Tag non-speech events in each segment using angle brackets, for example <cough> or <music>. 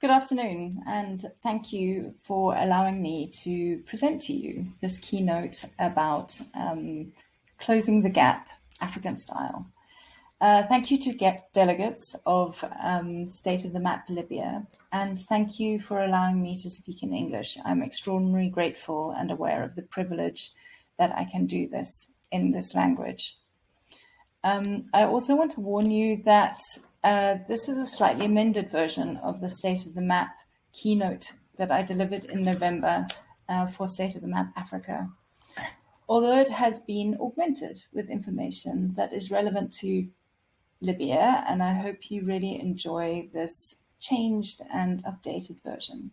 Good afternoon, and thank you for allowing me to present to you this keynote about um, closing the gap, African style. Uh, thank you to get delegates of um, State of the Map Libya, and thank you for allowing me to speak in English. I'm extraordinarily grateful and aware of the privilege that I can do this in this language. Um, I also want to warn you that uh, this is a slightly amended version of the State of the Map keynote that I delivered in November uh, for State of the Map Africa. Although it has been augmented with information that is relevant to Libya, and I hope you really enjoy this changed and updated version.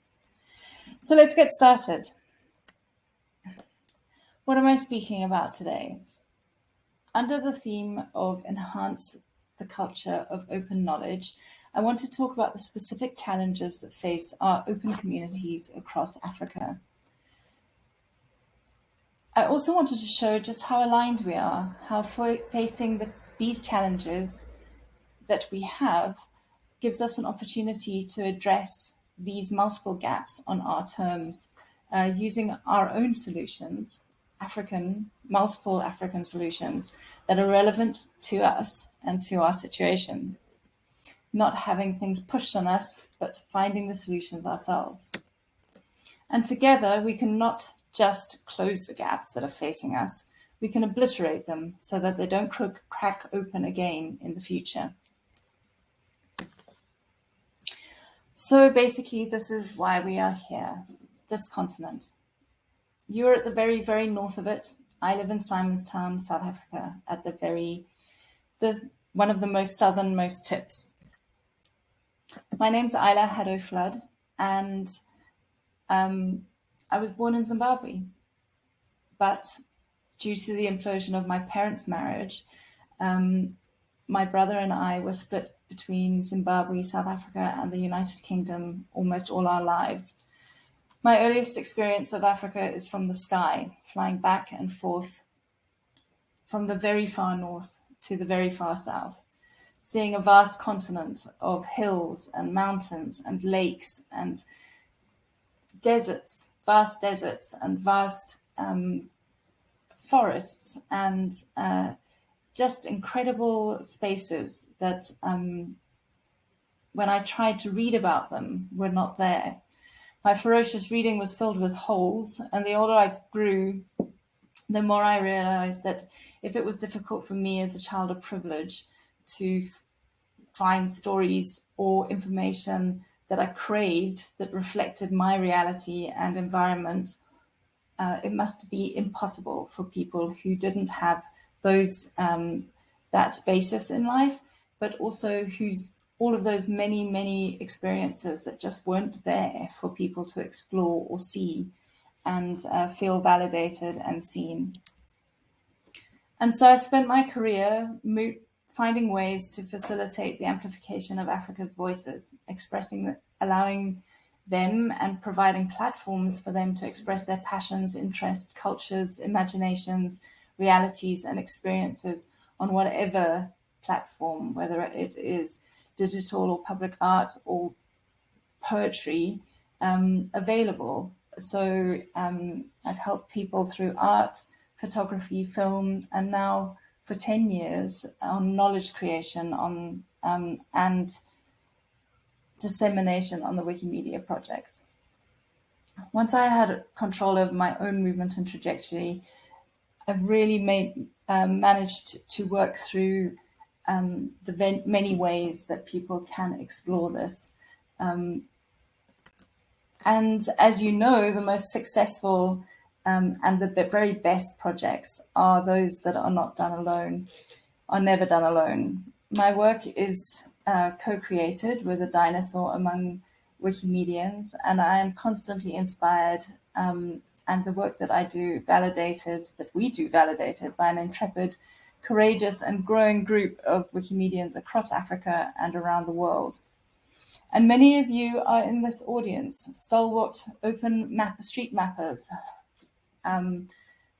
So let's get started. What am I speaking about today? Under the theme of enhance the culture of open knowledge, I want to talk about the specific challenges that face our open communities across Africa. I also wanted to show just how aligned we are, how facing the, these challenges that we have gives us an opportunity to address these multiple gaps on our terms uh, using our own solutions, African, multiple African solutions that are relevant to us and to our situation. Not having things pushed on us, but finding the solutions ourselves. And together we can not just close the gaps that are facing us, we can obliterate them so that they don't crack open again in the future. So basically, this is why we are here, this continent. You're at the very, very north of it. I live in Simonstown, South Africa, at the very, the, one of the most southernmost tips. My name's Isla Haddow-Flood, and um, I was born in Zimbabwe. But due to the implosion of my parents' marriage, um, my brother and I were split between Zimbabwe, South Africa, and the United Kingdom almost all our lives. My earliest experience of Africa is from the sky, flying back and forth from the very far north to the very far south, seeing a vast continent of hills and mountains and lakes and deserts, vast deserts and vast um, forests and uh, just incredible spaces that um, when I tried to read about them were not there. My ferocious reading was filled with holes, and the older I grew, the more I realized that if it was difficult for me as a child of privilege to find stories or information that I craved that reflected my reality and environment, uh, it must be impossible for people who didn't have those um, that basis in life, but also who's all of those many, many experiences that just weren't there for people to explore or see and uh, feel validated and seen. And so I've spent my career finding ways to facilitate the amplification of Africa's voices, expressing, allowing them and providing platforms for them to express their passions, interests, cultures, imaginations, realities and experiences on whatever platform, whether it is digital or public art or poetry um, available. So um, I've helped people through art, photography, film, and now for 10 years on knowledge creation on um, and dissemination on the Wikimedia projects. Once I had control over my own movement and trajectory, I've really made um, managed to work through um, the many ways that people can explore this. Um, and as you know, the most successful um, and the very best projects are those that are not done alone, are never done alone. My work is uh, co-created with a dinosaur among Wikimedians, and I am constantly inspired um, and the work that I do validated, that we do validated by an intrepid, courageous and growing group of Wikimedians across Africa and around the world. And many of you are in this audience, stalwart open map street mappers, um,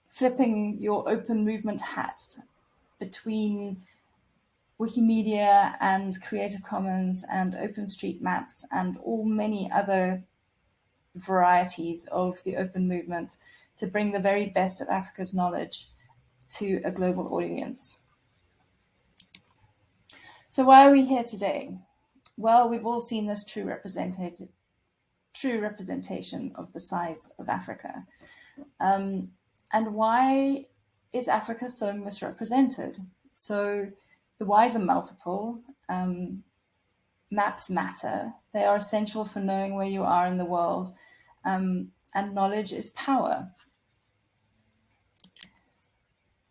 flipping your open movement hats between Wikimedia and Creative Commons and OpenStreetMaps and all many other varieties of the open movement to bring the very best of Africa's knowledge to a global audience. So why are we here today? Well, we've all seen this true represented, true representation of the size of Africa. Um, and why is Africa so misrepresented? So the whys are multiple. Um, maps matter. They are essential for knowing where you are in the world. Um, and knowledge is power.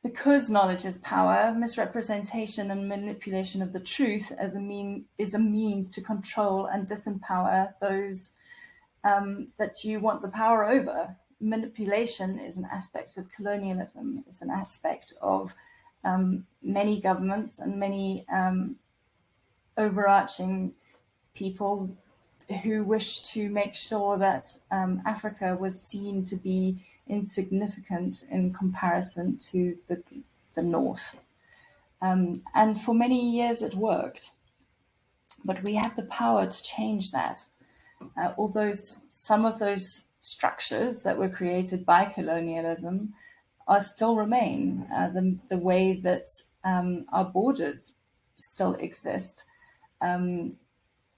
Because knowledge is power, misrepresentation and manipulation of the truth as a mean is a means to control and disempower those um, that you want the power over. Manipulation is an aspect of colonialism. It's an aspect of um, many governments and many um, overarching people who wished to make sure that um, Africa was seen to be insignificant in comparison to the, the North. Um, and for many years it worked, but we have the power to change that. Uh, although some of those structures that were created by colonialism are still remain, uh, the, the way that um, our borders still exist. Um,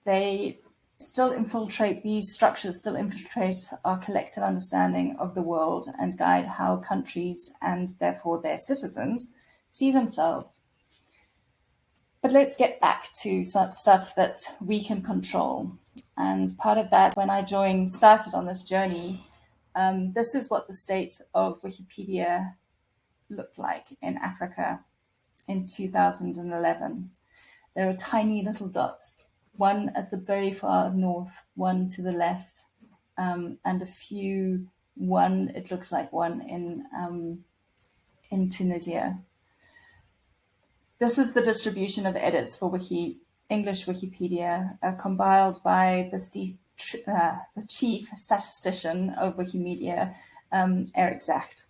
they still infiltrate, these structures still infiltrate our collective understanding of the world and guide how countries and therefore their citizens see themselves. But let's get back to stuff that we can control. And part of that, when I joined, started on this journey, um, this is what the state of Wikipedia looked like in Africa in 2011. There are tiny little dots one at the very far north, one to the left, um, and a few, one, it looks like one in, um, in Tunisia. This is the distribution of edits for Wiki, English Wikipedia, uh, compiled by the, uh, the, chief statistician of Wikimedia, um, Erik Zachte.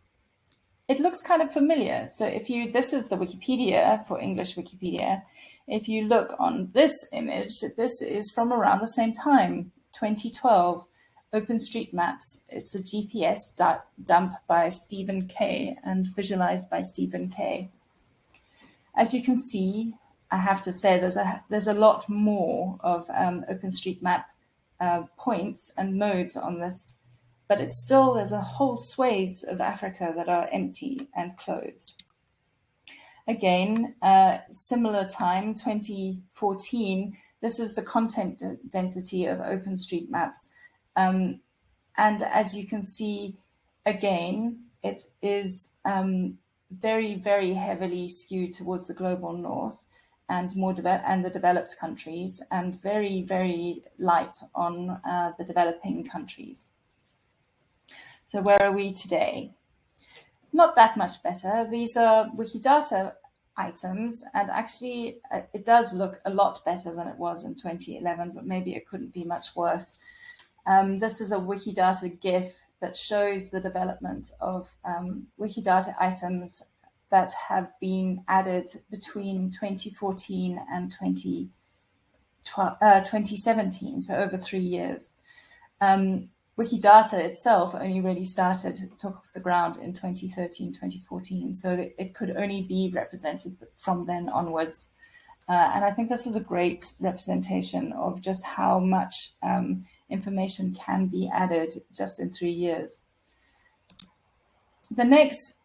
It looks kind of familiar. So if you, this is the Wikipedia for English Wikipedia. If you look on this image, this is from around the same time, 2012, OpenStreetMaps. It's a GPS dump by Stephen Kay and visualized by Stephen Kay. As you can see, I have to say there's a, there's a lot more of um, OpenStreetMap uh, points and nodes on this, but it's still, there's a whole swathes of Africa that are empty and closed. Again, uh, similar time, 2014, this is the content density of OpenStreetMaps. Um, and as you can see, again, it is um, very, very heavily skewed towards the global north and more and the developed countries and very, very light on uh, the developing countries. So where are we today? Not that much better. These are Wikidata items, and actually uh, it does look a lot better than it was in 2011, but maybe it couldn't be much worse. Um, this is a Wikidata GIF that shows the development of um, Wikidata items that have been added between 2014 and 2012, uh, 2017, so over three years. Um, Wikidata itself only really started, took off the ground in 2013, 2014. So it could only be represented from then onwards. Uh, and I think this is a great representation of just how much um, information can be added just in three years. The next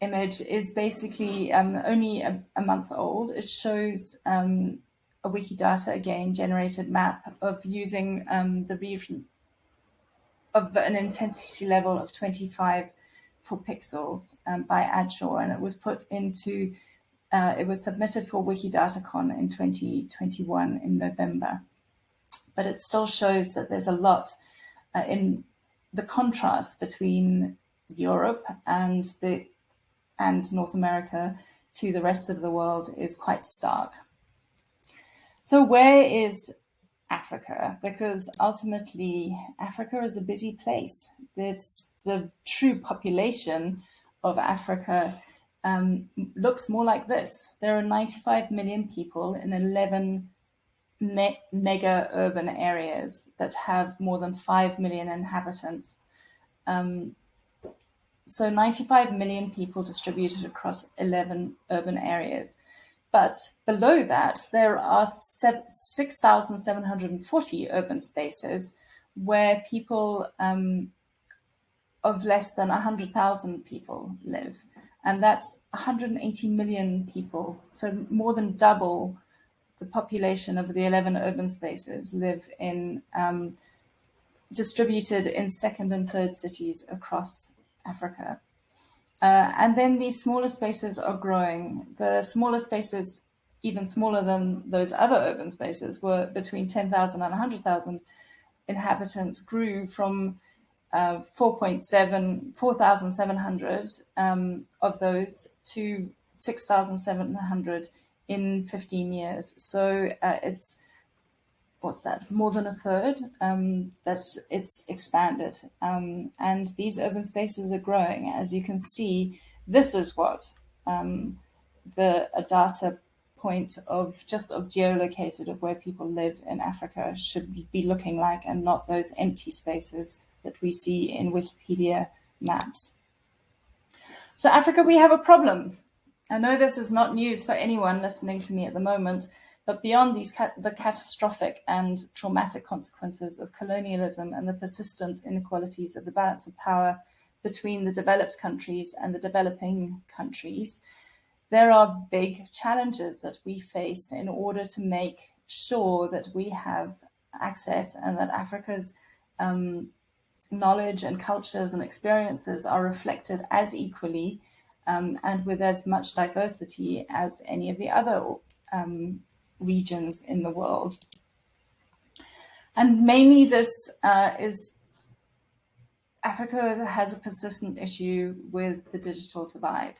image is basically um, only a, a, month old. It shows um, a Wikidata, again, generated map of using um, the region of an intensity level of 25 for pixels um, by Addshore, and it was put into, uh, it was submitted for Wikidatacon in 2021 in November. But it still shows that there's a lot uh, in the contrast between Europe and the and North America to the rest of the world is quite stark. So where is Africa because ultimately Africa is a busy place. It's the true population of Africa um, looks more like this. There are 95 million people in 11 me mega urban areas that have more than 5 million inhabitants. Um, so 95 million people distributed across 11 urban areas. But below that, there are 6,740 urban spaces where people um, of less than 100,000 people live. And that's 180 million people. So more than double the population of the 11 urban spaces live in um, distributed in second and third cities across Africa. Uh, and then these smaller spaces are growing. The smaller spaces, even smaller than those other urban spaces, were between 10,000 and 100,000 inhabitants, grew from uh, 4.7, 4,700 um, of those to 6,700 in 15 years. So uh, it's what's that, more than a third um, that it's expanded. Um, and these urban spaces are growing. As you can see, this is what um, the a data point of just of geolocated of where people live in Africa should be looking like and not those empty spaces that we see in Wikipedia maps. So Africa, we have a problem. I know this is not news for anyone listening to me at the moment, but beyond these the catastrophic and traumatic consequences of colonialism and the persistent inequalities of the balance of power between the developed countries and the developing countries, there are big challenges that we face in order to make sure that we have access and that Africa's um, knowledge and cultures and experiences are reflected as equally um, and with as much diversity as any of the other um, regions in the world. And mainly this uh, is Africa has a persistent issue with the digital divide.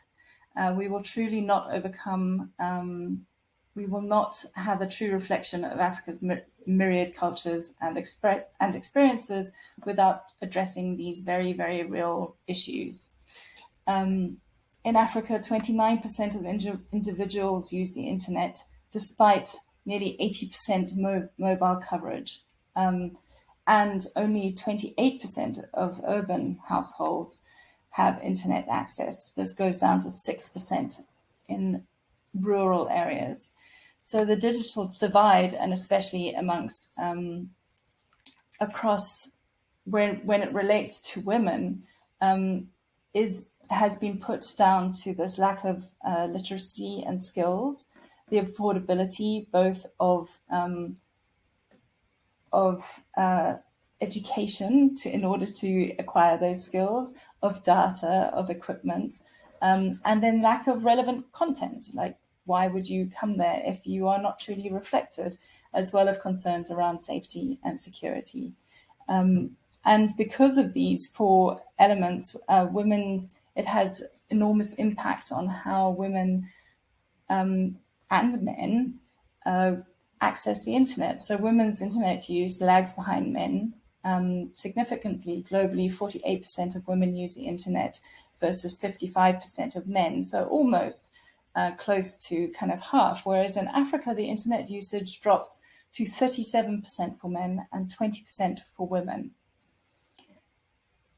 Uh, we will truly not overcome, um, we will not have a true reflection of Africa's myriad cultures and, and experiences without addressing these very, very real issues. Um, in Africa, 29% of individuals use the internet despite nearly 80% mo mobile coverage. Um, and only 28% of urban households have internet access. This goes down to 6% in rural areas. So the digital divide, and especially amongst um, across when when it relates to women, um, is has been put down to this lack of uh, literacy and skills, the affordability both of um, of uh, education to in order to acquire those skills, of data, of equipment, um, and then lack of relevant content. Like, why would you come there if you are not truly reflected, as well as concerns around safety and security. Um, and because of these four elements, uh, women, it has enormous impact on how women um, and men uh, access the internet. So women's internet use lags behind men um, significantly. Globally, 48% of women use the internet versus 55% of men. So almost uh, close to kind of half. Whereas in Africa, the internet usage drops to 37% for men and 20% for women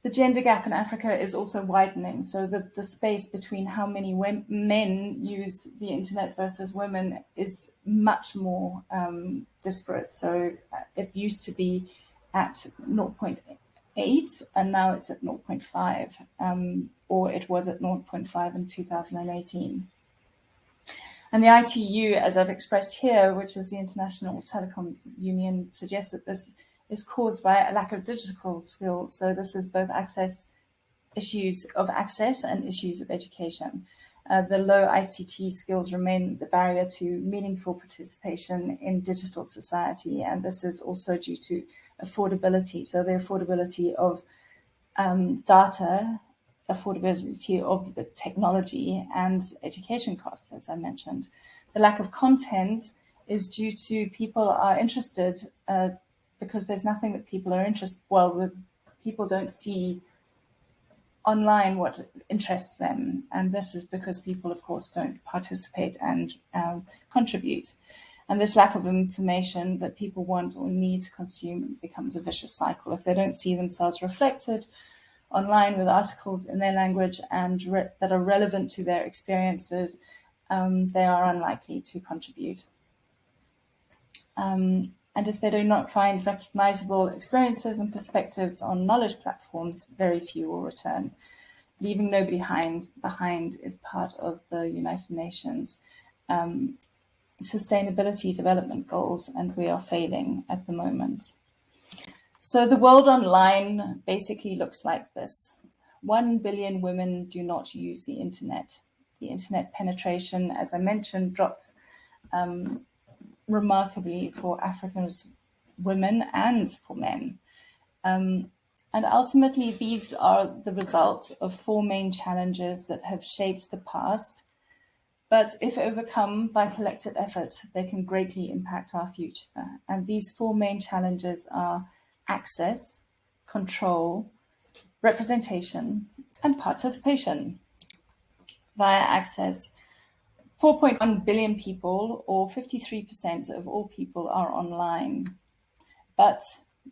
the gender gap in Africa is also widening. So the, the space between how many men use the internet versus women is much more um, disparate. So uh, it used to be at 0.8 and now it's at 0.5 um, or it was at 0.5 in 2018. And the ITU, as I've expressed here, which is the International Telecoms Union, suggests that this is caused by a lack of digital skills. So this is both access issues of access and issues of education. Uh, the low ICT skills remain the barrier to meaningful participation in digital society. And this is also due to affordability. So the affordability of um, data, affordability of the technology and education costs, as I mentioned. The lack of content is due to people are interested uh, because there's nothing that people are interested, well, the people don't see online what interests them. And this is because people, of course, don't participate and um, contribute. And this lack of information that people want or need to consume becomes a vicious cycle. If they don't see themselves reflected online with articles in their language and that are relevant to their experiences, um, they are unlikely to contribute. Um, and if they do not find recognizable experiences and perspectives on knowledge platforms, very few will return. Leaving nobody behind, behind is part of the United Nations um, Sustainability Development Goals, and we are failing at the moment. So the world online basically looks like this. One billion women do not use the internet. The internet penetration, as I mentioned, drops um, remarkably for African women and for men. Um, and ultimately, these are the results of four main challenges that have shaped the past. But if overcome by collective effort, they can greatly impact our future. And these four main challenges are access, control, representation, and participation. Via access, 4.1 billion people, or 53% of all people, are online. But,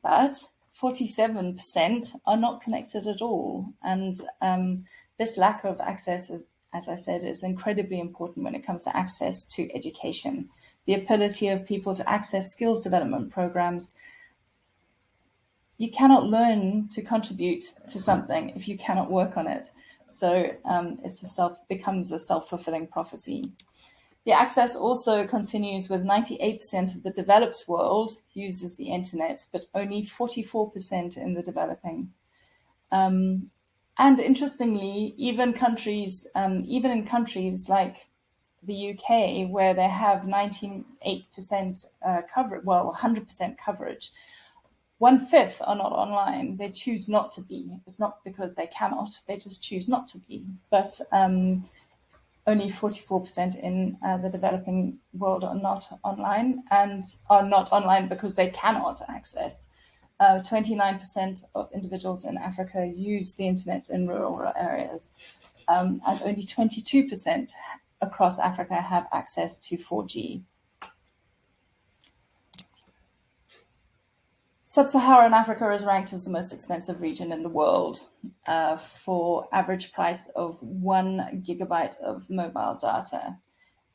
but 47% are not connected at all. And um, this lack of access, is, as I said, is incredibly important when it comes to access to education. The ability of people to access skills development programs. You cannot learn to contribute to something if you cannot work on it. So um, it's a self becomes a self-fulfilling prophecy. The access also continues with 98% of the developed world uses the internet, but only 44% in the developing. Um, and interestingly, even countries, um, even in countries like the UK, where they have 98% uh, coverage, well, 100% coverage, one fifth are not online. They choose not to be. It's not because they cannot, they just choose not to be. But um, only 44% in uh, the developing world are not online and are not online because they cannot access. 29% uh, of individuals in Africa use the internet in rural areas, um, and only 22% across Africa have access to 4G. Sub-Saharan Africa is ranked as the most expensive region in the world uh, for average price of one gigabyte of mobile data.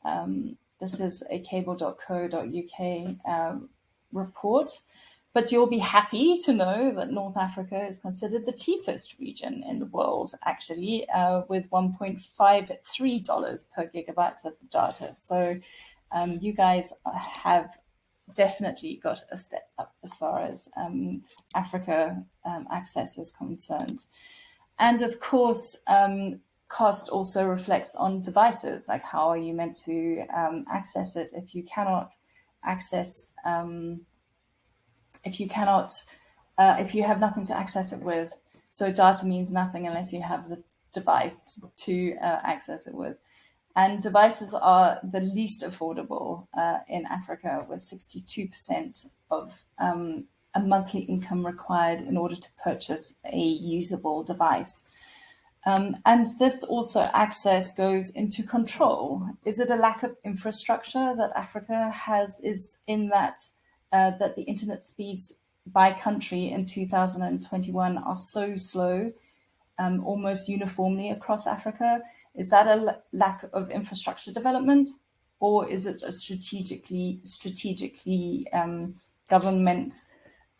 Um, this is a cable.co.uk uh, report, but you'll be happy to know that North Africa is considered the cheapest region in the world, actually, uh, with $1.53 per gigabytes of data. So um, you guys have definitely got a step up as far as um, Africa um, access is concerned. And of course, um, cost also reflects on devices, like how are you meant to um, access it if you cannot access, um, if you cannot, uh, if you have nothing to access it with. So data means nothing unless you have the device to uh, access it with. And devices are the least affordable uh, in Africa, with 62% of um, a monthly income required in order to purchase a usable device. Um, and this also access goes into control. Is it a lack of infrastructure that Africa has is in that uh, that the internet speeds by country in 2021 are so slow, um, almost uniformly across Africa? Is that a lack of infrastructure development, or is it a strategically strategically um, government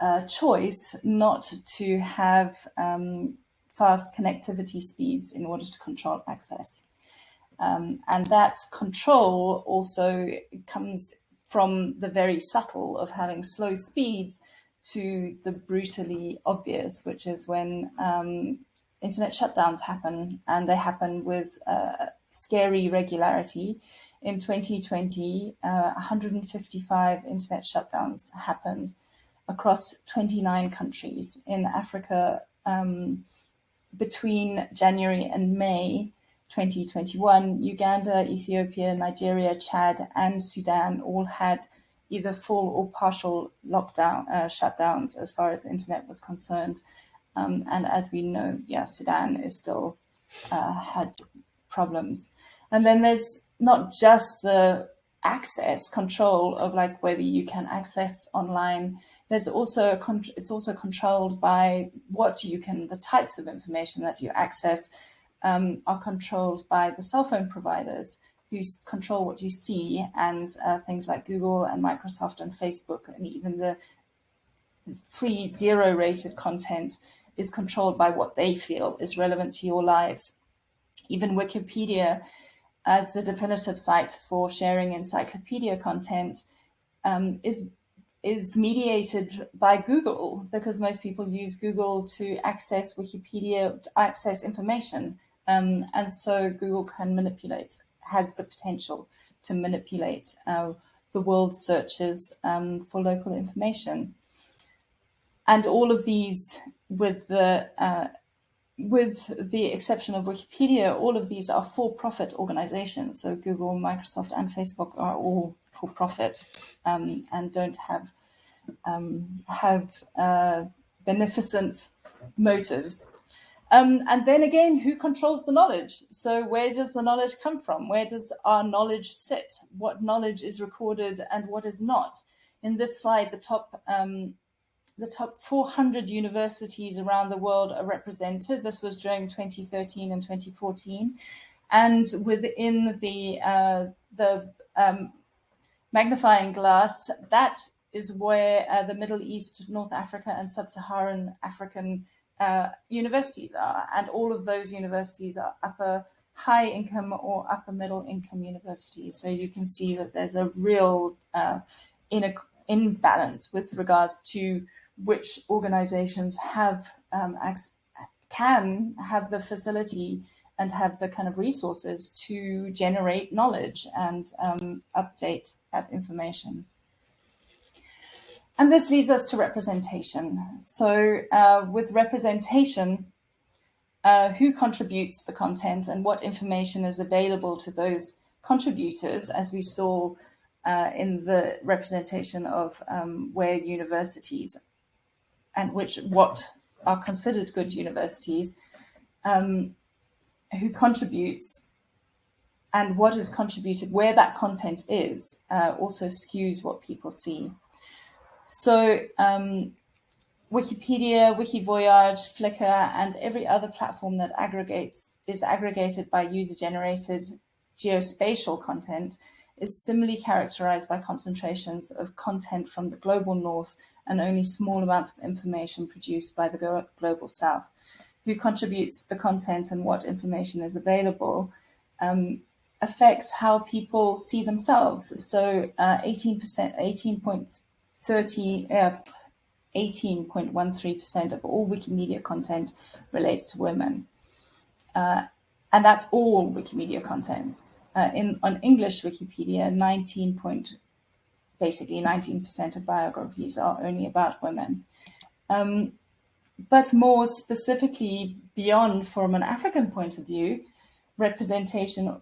uh, choice not to have um, fast connectivity speeds in order to control access? Um, and that control also comes from the very subtle of having slow speeds to the brutally obvious, which is when um, internet shutdowns happen, and they happen with uh, scary regularity. In 2020, uh, 155 internet shutdowns happened across 29 countries in Africa um, between January and May 2021. Uganda, Ethiopia, Nigeria, Chad, and Sudan all had either full or partial lockdown uh, shutdowns as far as internet was concerned Um, and as we know, yeah, Sudan is still uh, had problems. And then there's not just the access control of like whether you can access online. There's also it's also controlled by what you can the types of information that you access um, are controlled by the cell phone providers who control what you see and uh, things like Google and Microsoft and Facebook and even the free zero rated content is controlled by what they feel is relevant to your lives. Even Wikipedia as the definitive site for sharing encyclopedia content um, is is mediated by Google because most people use Google to access Wikipedia, to access information. Um, and so Google can manipulate, has the potential to manipulate uh, the world searches um, for local information. And all of these with the uh, with the exception of Wikipedia, all of these are for-profit organizations. So Google, Microsoft, and Facebook are all for-profit um, and don't have um, have uh, beneficent motives. Um, and then again, who controls the knowledge? So where does the knowledge come from? Where does our knowledge sit? What knowledge is recorded and what is not? In this slide, the top um, the top 400 universities around the world are represented. This was during 2013 and 2014. And within the, uh, the um, magnifying glass, that is where uh, the Middle East, North Africa, and Sub-Saharan African uh, universities are. And all of those universities are upper high income or upper middle income universities. So you can see that there's a real uh, imbalance with regards to which organizations have um, can have the facility and have the kind of resources to generate knowledge and um, update that information. And this leads us to representation. So uh, with representation, uh, who contributes the content and what information is available to those contributors, as we saw uh, in the representation of um, where universities and which what are considered good universities, um, who contributes and what is contributed, where that content is, uh, also skews what people see. So um, Wikipedia, Wikivoyage, Flickr, and every other platform that aggregates is aggregated by user-generated geospatial content is similarly characterized by concentrations of content from the global north and only small amounts of information produced by the global south. Who contributes the content and what information is available um, affects how people see themselves. So 18%, uh, 18.30, uh, 18.13% of all Wikimedia content relates to women. Uh, and that's all Wikimedia content. Uh, in on English Wikipedia, 19 point, basically 19% of biographies are only about women. Um, but more specifically, beyond from an African point of view, representation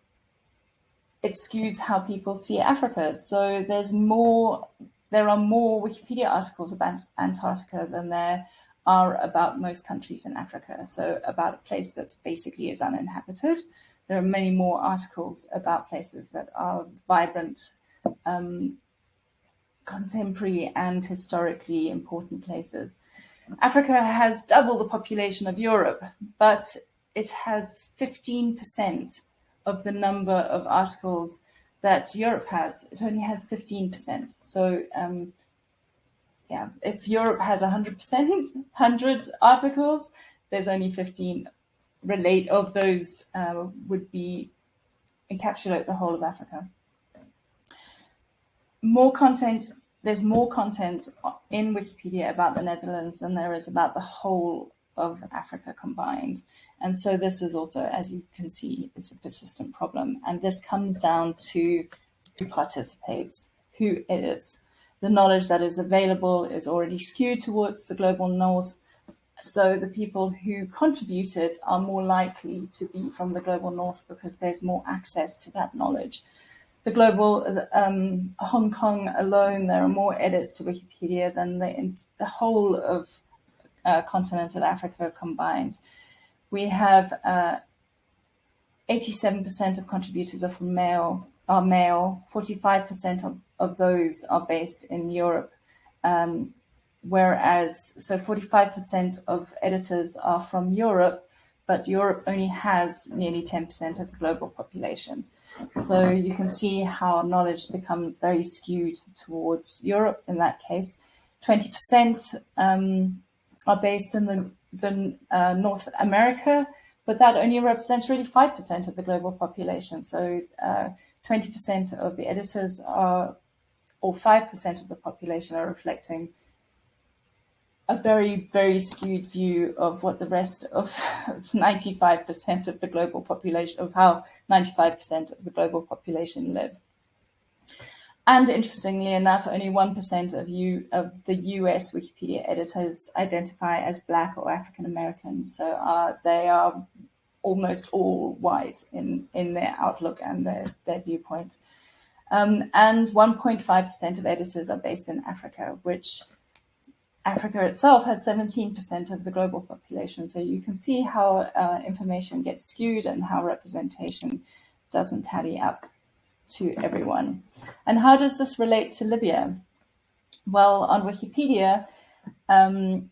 excuse how people see Africa. So there's more, there are more Wikipedia articles about Antarctica than there are about most countries in Africa. So about a place that basically is uninhabited there are many more articles about places that are vibrant, um, contemporary and historically important places. Africa has double the population of Europe, but it has 15% of the number of articles that Europe has. It only has 15%. So um, yeah, if Europe has 100%, 100 <laughs> articles, there's only 15 relate of those uh, would be encapsulate the whole of Africa. More content, there's more content in Wikipedia about the Netherlands than there is about the whole of Africa combined. And so this is also, as you can see, it's a persistent problem. And this comes down to who participates, who edits. The knowledge that is available is already skewed towards the global north so the people who contributed are more likely to be from the global north because there's more access to that knowledge. The global, um, Hong Kong alone, there are more edits to Wikipedia than the, the whole of uh, continent of Africa combined. We have 87% uh, of contributors are from male, are male. 45% of, of those are based in Europe. Um, whereas, so 45% of editors are from Europe, but Europe only has nearly 10% of the global population. So you can see how knowledge becomes very skewed towards Europe in that case. 20% um, are based in the, the uh, North America, but that only represents really 5% of the global population. So 20% uh, of the editors are, or 5% of the population are reflecting a very, very skewed view of what the rest of <laughs> 95% of the global population, of how 95% of the global population live. And interestingly enough, only 1% of, you, of the US Wikipedia editors identify as Black or African American. So uh, they are almost all white in, in their outlook and their, their viewpoint. Um, and 1.5% of editors are based in Africa, which Africa itself has 17% of the global population. So you can see how uh, information gets skewed and how representation doesn't tally up to everyone. And how does this relate to Libya? Well, on Wikipedia, um,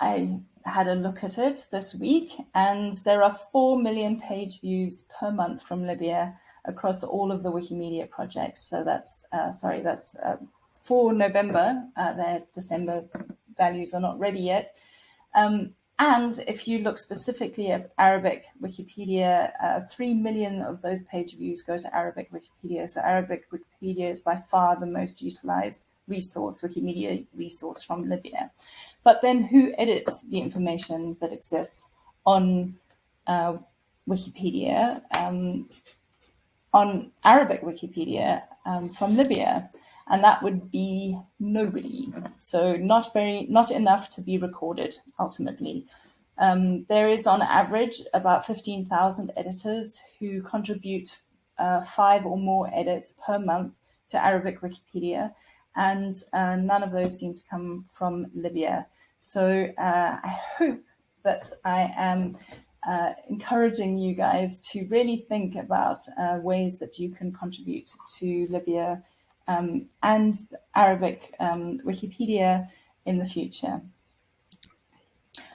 I had a look at it this week, and there are 4 million page views per month from Libya across all of the Wikimedia projects. So that's, uh, sorry, that's uh, for November, uh, their December values are not ready yet. Um, and if you look specifically at Arabic Wikipedia, uh, 3 million of those page views go to Arabic Wikipedia. So Arabic Wikipedia is by far the most utilized resource, Wikimedia resource from Libya. But then who edits the information that exists on uh, Wikipedia, um, on Arabic Wikipedia um, from Libya? And that would be nobody. So not very, not enough to be recorded ultimately. Um, there is on average about 15,000 editors who contribute uh, five or more edits per month to Arabic Wikipedia, and uh, none of those seem to come from Libya. So uh, I hope that I am uh, encouraging you guys to really think about uh, ways that you can contribute to Libya um, and Arabic um, Wikipedia in the future.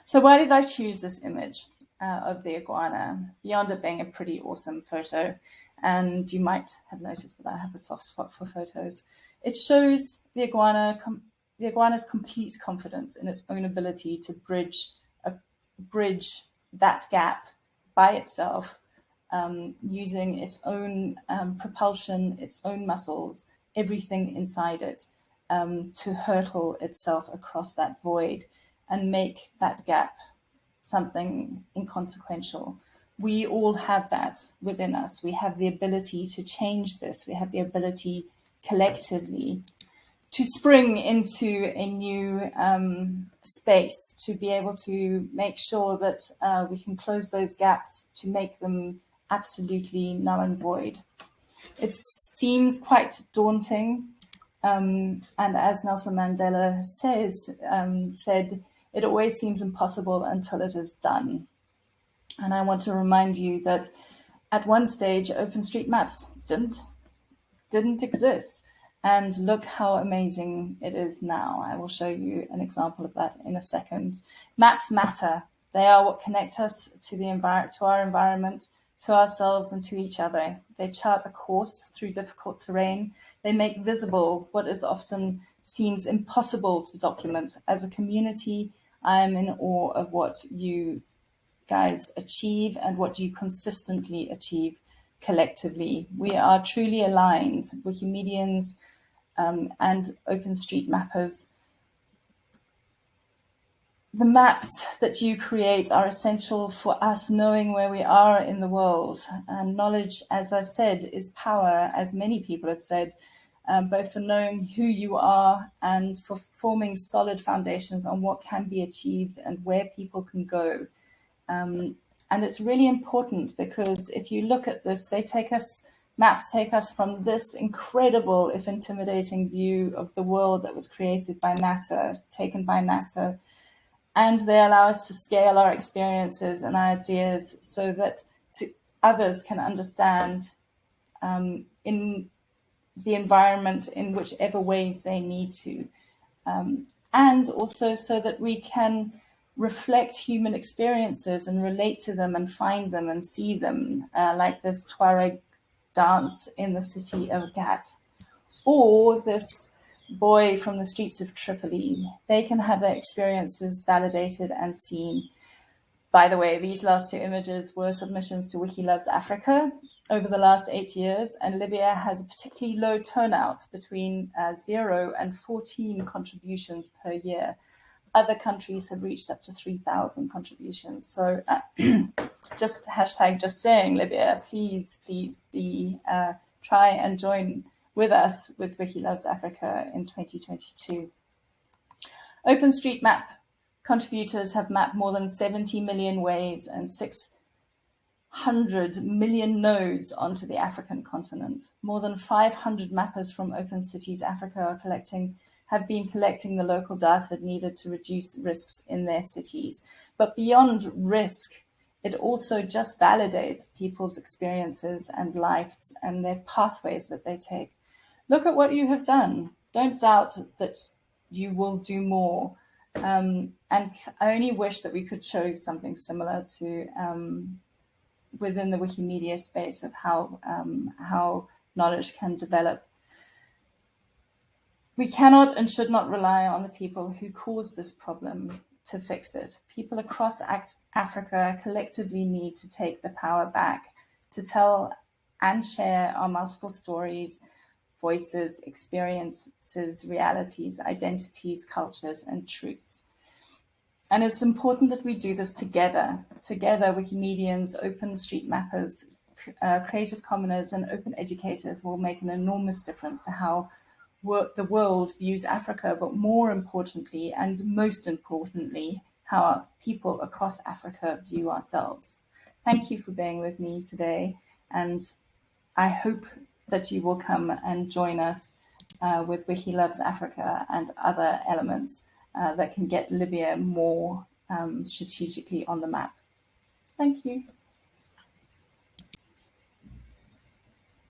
So why did I choose this image uh, of the iguana? Beyond it being a pretty awesome photo, and you might have noticed that I have a soft spot for photos. It shows the iguana, the iguana's complete confidence in its own ability to bridge a bridge that gap by itself um, using its own um, propulsion, its own muscles, everything inside it um, to hurtle itself across that void and make that gap something inconsequential. We all have that within us. We have the ability to change this. We have the ability collectively to spring into a new um, space, to be able to make sure that uh, we can close those gaps, to make them absolutely null and void. It seems quite daunting. Um, and as Nelson Mandela says, um, said, it always seems impossible until it is done. And I want to remind you that at one stage, OpenStreetMaps didn't, didn't exist. And look how amazing it is now. I will show you an example of that in a second. Maps matter. They are what connect us to the environment, to our environment, to ourselves and to each other. They chart a course through difficult terrain. They make visible what is often seems impossible to document. As a community, I am in awe of what you guys achieve and what you consistently achieve collectively. We are truly aligned, Wikimedians um, and OpenStreetMappers the maps that you create are essential for us knowing where we are in the world. And knowledge, as I've said, is power, as many people have said, um, both for knowing who you are and for forming solid foundations on what can be achieved and where people can go. Um, and it's really important because if you look at this, they take us, maps take us from this incredible, if intimidating view of the world that was created by NASA, taken by NASA, and they allow us to scale our experiences and ideas so that others can understand um, in the environment in whichever ways they need to. Um, and also so that we can reflect human experiences and relate to them and find them and see them, uh, like this Tuareg dance in the city of Ghat, or this boy from the streets of Tripoli. They can have their experiences validated and seen. By the way, these last two images were submissions to Wiki Loves Africa over the last eight years, and Libya has a particularly low turnout between uh, zero and 14 contributions per year. Other countries have reached up to 3,000 contributions. So uh, <clears throat> just hashtag just saying, Libya, please, please be, uh, try and join with us with Wiki Loves Africa in 2022. OpenStreetMap contributors have mapped more than 70 million ways and 600 million nodes onto the African continent. More than 500 mappers from Open Cities Africa are collecting have been collecting the local data needed to reduce risks in their cities. But beyond risk, it also just validates people's experiences and lives and their pathways that they take. Look at what you have done. Don't doubt that you will do more. Um, and I only wish that we could show something similar to um, within the Wikimedia space of how um, how knowledge can develop we cannot and should not rely on the people who caused this problem to fix it. People across Africa collectively need to take the power back to tell and share our multiple stories, voices, experiences, realities, identities, cultures, and truths. And it's important that we do this together. Together, Wikimedians, open street mappers, uh, creative commoners, and open educators will make an enormous difference to how the world views Africa, but more importantly, and most importantly, how people across Africa view ourselves. Thank you for being with me today, and I hope that you will come and join us uh, with Wiki Loves Africa and other elements uh, that can get Libya more um, strategically on the map. Thank you.